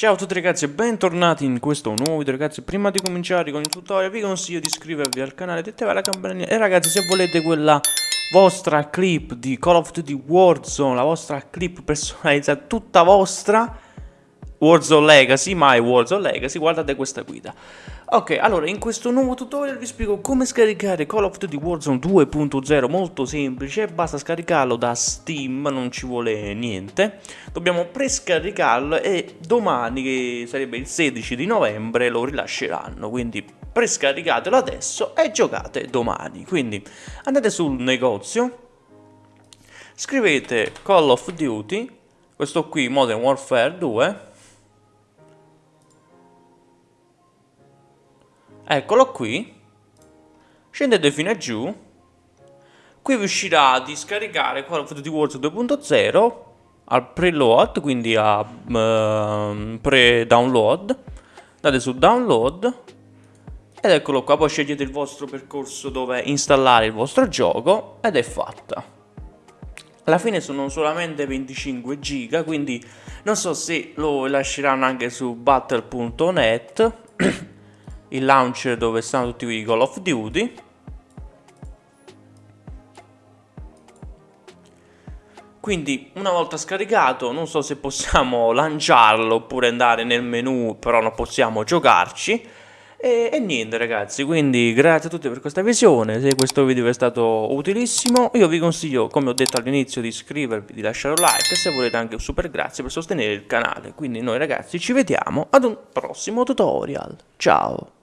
Ciao a tutti ragazzi e bentornati in questo nuovo video ragazzi. Prima di cominciare con il tutorial vi consiglio di iscrivervi al canale, di attivare la campanella E ragazzi se volete quella vostra clip di Call of Duty Warzone La vostra clip personalizzata tutta vostra Warzone Legacy, mai Warzone Legacy, guardate questa guida. Ok, allora in questo nuovo tutorial vi spiego come scaricare Call of Duty Warzone 2.0 Molto semplice, basta scaricarlo da Steam, non ci vuole niente. Dobbiamo prescaricarlo e domani, che sarebbe il 16 di novembre, lo rilasceranno Quindi prescaricatelo adesso e giocate domani. Quindi andate sul negozio Scrivete Call of Duty Questo qui Modern Warfare 2 Eccolo qui. Scendete fino a giù. Qui vi uscirà di scaricare Call of Duty Warzone 2.0 al preload, quindi a uh, pre-download. Andate su download ed eccolo qua, poi scegliete il vostro percorso dove installare il vostro gioco ed è fatta. Alla fine sono solamente 25 giga, quindi non so se lo lasceranno anche su battle.net il launcher dove stanno tutti i Call of Duty. Quindi una volta scaricato non so se possiamo lanciarlo oppure andare nel menu però non possiamo giocarci. E, e, niente ragazzi quindi grazie a tutti per questa visione. Se questo video è stato utilissimo io vi consiglio come ho detto all'inizio di iscrivervi di lasciare un like e se volete anche un super grazie per sostenere il canale. Quindi noi ragazzi ci vediamo ad un prossimo tutorial. Ciao